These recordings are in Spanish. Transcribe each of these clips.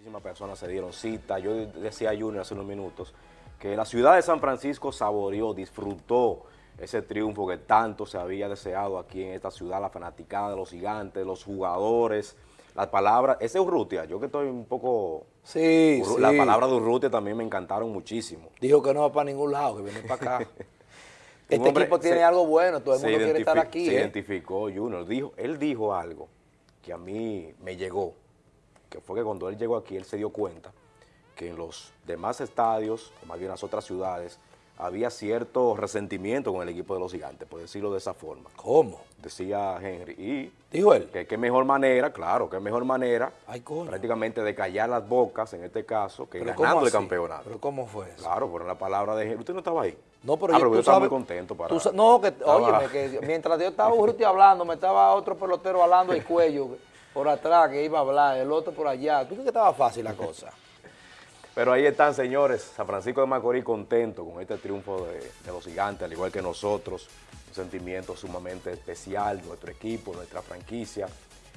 Muchísimas personas se dieron cita. Yo decía a Junior hace unos minutos que la ciudad de San Francisco saboreó, disfrutó ese triunfo que tanto se había deseado aquí en esta ciudad, la fanaticada de los gigantes, los jugadores, las palabras, ese Urrutia, yo que estoy un poco... Sí, sí. Las palabras de Urrutia también me encantaron muchísimo. Dijo que no va para ningún lado, que viene para acá. este equipo tiene algo bueno, todo el mundo quiere estar aquí. Se ¿eh? identificó Junior, dijo, él dijo algo que a mí me llegó, que fue que cuando él llegó aquí, él se dio cuenta que en los demás estadios, o más bien las otras ciudades, había cierto resentimiento con el equipo de los gigantes, por decirlo de esa forma. ¿Cómo? Decía Henry. Y ¿Dijo él? Que qué mejor manera, claro, qué mejor manera Ay, coño. prácticamente de callar las bocas, en este caso, que ganando el campeonato. ¿Pero cómo fue eso? Claro, fueron la palabra de Henry. ¿Usted no estaba ahí? No, pero, ah, yo, pero yo estaba sabes, muy contento para... tú, no, que, óyeme, que mientras yo estaba hablando, me estaba otro pelotero hablando el cuello por atrás que iba a hablar, el otro por allá. ¿Tú crees que estaba fácil la cosa? Pero ahí están, señores, San Francisco de Macorís contento con este triunfo de, de, los gigantes, al igual que nosotros, un sentimiento sumamente especial, nuestro equipo, nuestra franquicia,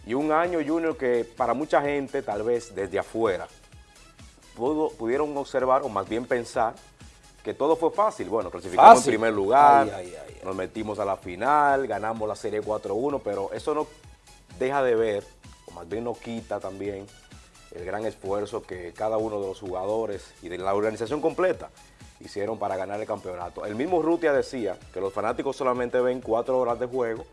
y un año, Junior, que para mucha gente, tal vez desde afuera, pudo, pudieron observar, o más bien pensar, que todo fue fácil. Bueno, clasificamos fácil. en primer lugar, ay, ay, ay, nos metimos a la final, ganamos la serie 4-1, pero eso no deja de ver, más no quita también, el gran esfuerzo que cada uno de los jugadores y de la organización completa hicieron para ganar el campeonato. El mismo Rutia decía que los fanáticos solamente ven cuatro horas de juego,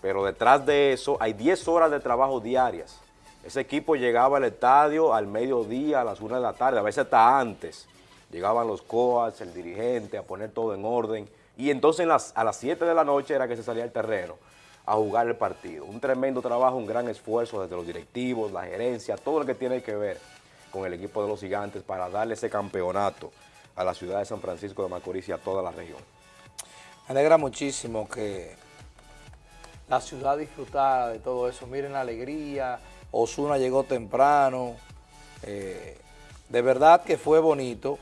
pero detrás de eso hay 10 horas de trabajo diarias. Ese equipo llegaba al estadio al mediodía, a las 1 de la tarde, a veces hasta antes. Llegaban los coas, el dirigente, a poner todo en orden. Y entonces a las 7 de la noche era que se salía al terreno a jugar el partido. Un tremendo trabajo, un gran esfuerzo desde los directivos, la gerencia, todo lo que tiene que ver con el equipo de los gigantes para darle ese campeonato a la ciudad de San Francisco de Macorís y a toda la región. Me alegra muchísimo que la ciudad disfrutara de todo eso. Miren la alegría, Osuna llegó temprano, eh, de verdad que fue bonito.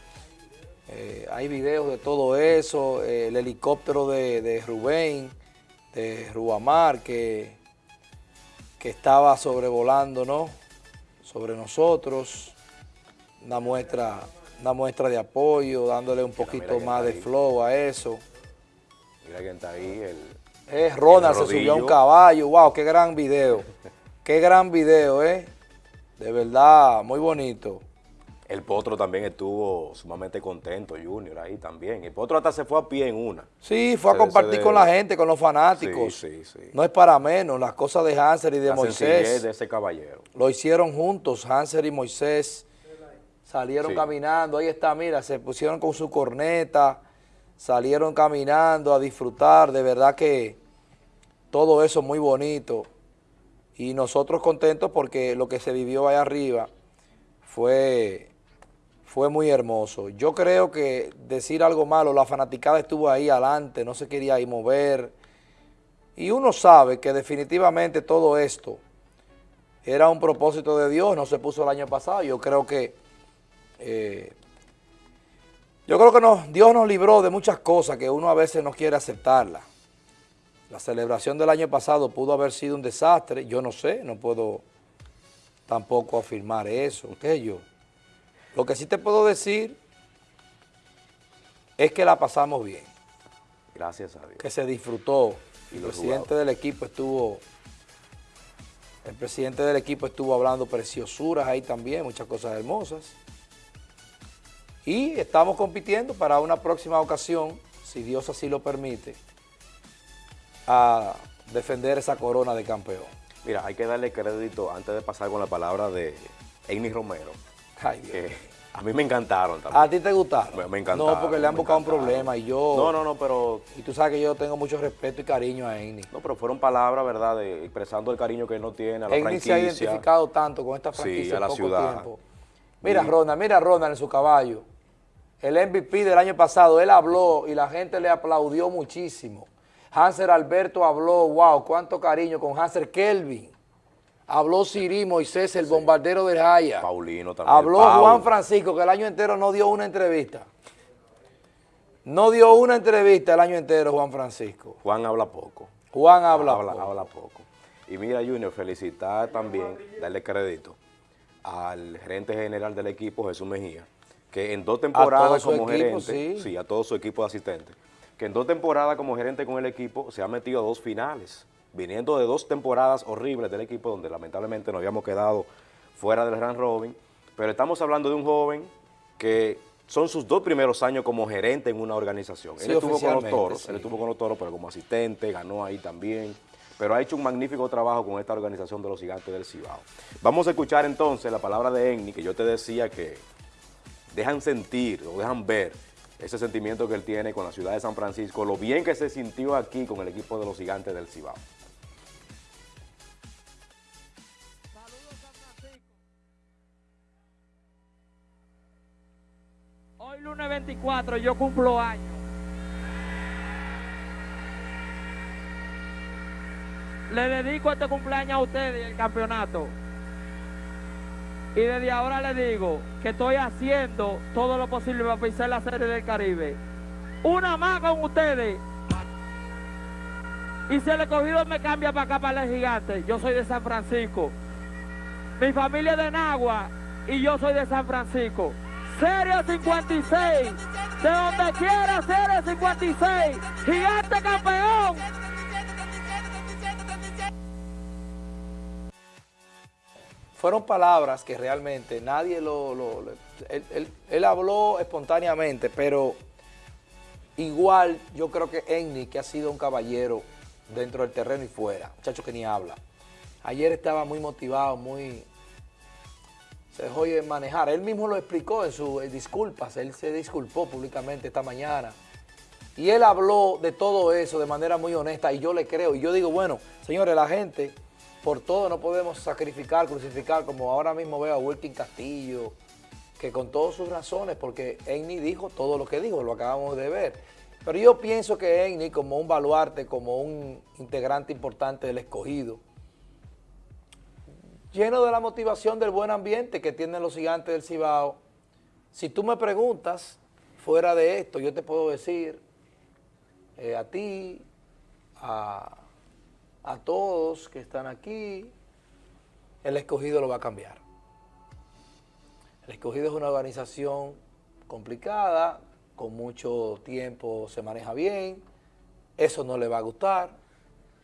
Eh, hay videos de todo eso, eh, el helicóptero de, de Rubén, de Rubamar que, que estaba sobrevolando, ¿no? Sobre nosotros, una muestra, una muestra de apoyo, dándole un poquito mira más de flow a eso. Mira quién está ahí, el... Es Ronald, se subió a un caballo, wow, qué gran video, qué gran video, ¿eh? De verdad, muy bonito. El Potro también estuvo sumamente contento, Junior, ahí también. El Potro hasta se fue a pie en una. Sí, fue a compartir de... con la gente, con los fanáticos. Sí, sí, sí. No es para menos, las cosas de Hanser y de la Moisés. de ese caballero. Lo hicieron juntos, Hanser y Moisés. Salieron sí. caminando, ahí está, mira, se pusieron con su corneta, salieron caminando a disfrutar, de verdad que todo eso muy bonito. Y nosotros contentos porque lo que se vivió allá arriba fue fue muy hermoso. Yo creo que decir algo malo, la fanaticada estuvo ahí adelante, no se quería ir mover. Y uno sabe que definitivamente todo esto era un propósito de Dios, no se puso el año pasado. Yo creo que eh, yo creo que Dios nos libró de muchas cosas que uno a veces no quiere aceptarla. La celebración del año pasado pudo haber sido un desastre, yo no sé, no puedo tampoco afirmar eso, ¿qué yo? Lo que sí te puedo decir es que la pasamos bien. Gracias a Dios. Que se disfrutó. Y el presidente jugadores. del equipo estuvo, el presidente del equipo estuvo hablando preciosuras ahí también, muchas cosas hermosas. Y estamos compitiendo para una próxima ocasión, si Dios así lo permite, a defender esa corona de campeón. Mira, hay que darle crédito antes de pasar con la palabra de Amy Romero. Ay, Dios. Eh, a mí me encantaron también. ¿A ti te gustaron? Me, me encantaron. No, porque le han buscado un problema y yo... No, no, no, pero... Y tú sabes que yo tengo mucho respeto y cariño a Amy. No, pero fueron palabras, ¿verdad? De, expresando el cariño que él no tiene a la Amy franquicia. se ha identificado tanto con esta franquicia sí, a la poco ciudad. tiempo. Mira, y... Ronald, mira a Ronald en su caballo. El MVP del año pasado, él habló y la gente le aplaudió muchísimo. Hanser Alberto habló, wow, cuánto cariño con Hanser Kelvin. Habló Siri Moisés, el sí. bombardero de Jaya. Paulino también. Habló Juan Francisco, que el año entero no dio una entrevista. No dio una entrevista el año entero Juan Francisco. Juan habla poco. Juan habla, habla poco. Habla poco. Y mira, Junior, felicitar también, darle crédito al gerente general del equipo, Jesús Mejía, que en dos temporadas como gerente, sí. a todo su equipo de asistentes, que en dos temporadas como gerente con el equipo se ha metido a dos finales, viniendo de dos temporadas horribles del equipo donde lamentablemente nos habíamos quedado fuera del Grand Robin, pero estamos hablando de un joven que son sus dos primeros años como gerente en una organización. él estuvo con los toros, él estuvo con los toros, pero como asistente, ganó ahí también, pero ha hecho un magnífico trabajo con esta organización de los gigantes del Cibao. Vamos a escuchar entonces la palabra de Enni, que yo te decía que dejan sentir o dejan ver ese sentimiento que él tiene con la ciudad de San Francisco, lo bien que se sintió aquí con el equipo de los gigantes del Cibao. 24 yo cumplo años. Le dedico este cumpleaños a ustedes el campeonato. Y desde ahora le digo que estoy haciendo todo lo posible para pisar la serie del Caribe. Una más con ustedes. Y si el escogido me cambia para acá, para el gigante, yo soy de San Francisco. Mi familia es de Nagua y yo soy de San Francisco. Serie 56. De donde quiera, Serie 56. Gigante campeón. Fueron palabras que realmente nadie lo... él, habló espontáneamente, pero igual yo creo que Enni, que ha sido un caballero dentro del terreno y fuera, muchacho que ni habla. Ayer estaba muy motivado, muy se dejó de manejar. Él mismo lo explicó en sus disculpas, él se disculpó públicamente esta mañana. Y él habló de todo eso de manera muy honesta y yo le creo. Y yo digo, bueno, señores, la gente, por todo no podemos sacrificar, crucificar, como ahora mismo veo a Wilkin Castillo, que con todas sus razones, porque Enni dijo todo lo que dijo, lo acabamos de ver. Pero yo pienso que Enni, como un baluarte, como un integrante importante del escogido, lleno de la motivación del buen ambiente que tienen los gigantes del Cibao. Si tú me preguntas, fuera de esto, yo te puedo decir eh, a ti, a, a todos que están aquí, el escogido lo va a cambiar. El escogido es una organización complicada, con mucho tiempo se maneja bien, eso no le va a gustar,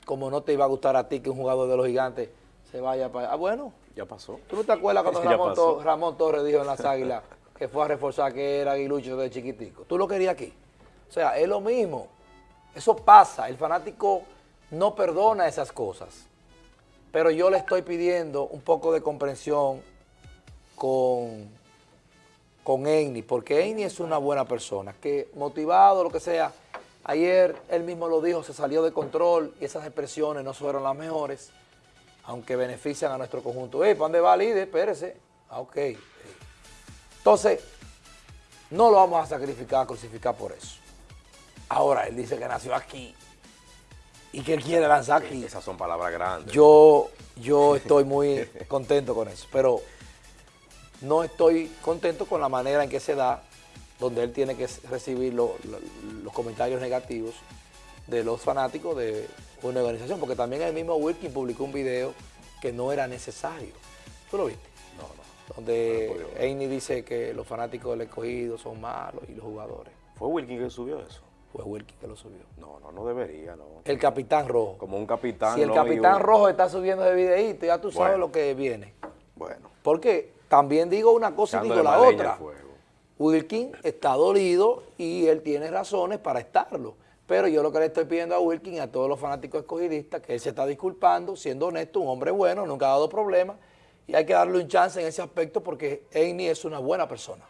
como no te iba a gustar a ti que un jugador de los gigantes se vaya para allá. Ah, bueno. Ya pasó. ¿Tú no te acuerdas cuando Ramón, Torres dijo en las Águilas que fue a reforzar que era aguilucho de chiquitico? ¿Tú lo querías aquí? O sea, es lo mismo. Eso pasa. El fanático no perdona esas cosas. Pero yo le estoy pidiendo un poco de comprensión con, con porque Enni es una buena persona, que motivado, lo que sea, ayer él mismo lo dijo, se salió de control y esas expresiones no fueron las mejores aunque benefician a nuestro conjunto. Eh, ¿para dónde va líder? Espérese. Ah, ok. Entonces, no lo vamos a sacrificar, a crucificar por eso. Ahora, él dice que nació aquí y que él quiere lanzar aquí. Esas son palabras grandes. Yo, yo estoy muy contento con eso, pero no estoy contento con la manera en que se da, donde él tiene que recibir los comentarios negativos de los fanáticos de una organización, porque también el mismo Wilkin publicó un video que no era necesario. ¿Tú lo viste? No, no. Donde no dice que los fanáticos del escogido son malos y los jugadores. ¿Fue Wilkin que subió eso? Fue Wilkin que lo subió. No, no, no debería, no. El Capitán Rojo. Como un capitán. Si el Capitán Rojo está subiendo ese videíto, ya tú sabes lo que viene. Bueno. Porque también digo una cosa y digo la otra. Wilkin está dolido y él tiene razones para estarlo. Pero yo lo que le estoy pidiendo a Wilkin y a todos los fanáticos escogidistas, que él se está disculpando, siendo honesto, un hombre bueno, nunca ha dado problemas, y hay que darle un chance en ese aspecto porque Amy es una buena persona.